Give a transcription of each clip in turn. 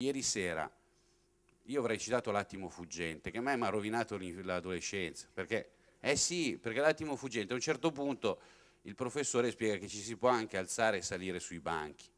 Ieri sera io avrei citato l'attimo fuggente, che a me mi ha rovinato l'adolescenza, perché, eh sì, perché l'attimo fuggente a un certo punto il professore spiega che ci si può anche alzare e salire sui banchi,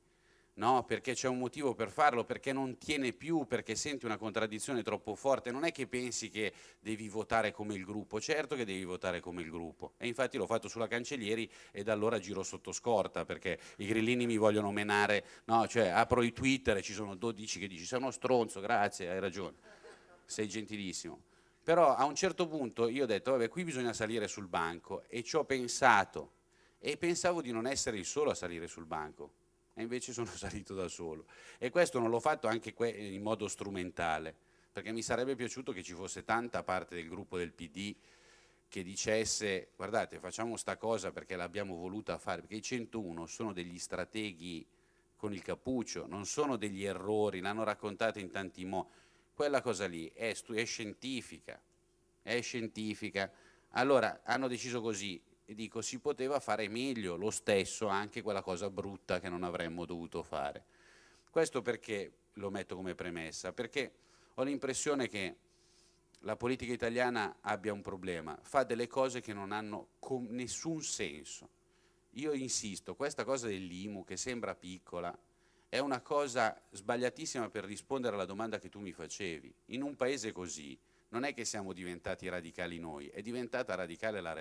no? perché c'è un motivo per farlo, perché non tiene più, perché senti una contraddizione troppo forte, non è che pensi che devi votare come il gruppo, certo che devi votare come il gruppo, e infatti l'ho fatto sulla Cancellieri e da allora giro sotto scorta, perché i grillini mi vogliono menare, no? cioè apro i Twitter e ci sono 12 che dici sei uno stronzo, grazie, hai ragione, sei gentilissimo. Però a un certo punto io ho detto, vabbè, qui bisogna salire sul banco e ci ho pensato e pensavo di non essere il solo a salire sul banco e invece sono salito da solo. E questo non l'ho fatto anche in modo strumentale perché mi sarebbe piaciuto che ci fosse tanta parte del gruppo del PD che dicesse guardate facciamo sta cosa perché l'abbiamo voluta fare perché i 101 sono degli strateghi con il cappuccio non sono degli errori l'hanno raccontata in tanti modi quella cosa lì è, è scientifica è scientifica. Allora hanno deciso così e dico si poteva fare meglio lo stesso anche quella cosa brutta che non avremmo dovuto fare. Questo perché lo metto come premessa? Perché ho l'impressione che la politica italiana abbia un problema, fa delle cose che non hanno nessun senso. Io insisto, questa cosa dell'IMU che sembra piccola è una cosa sbagliatissima per rispondere alla domanda che tu mi facevi. In un paese così non è che siamo diventati radicali noi, è diventata radicale la realtà.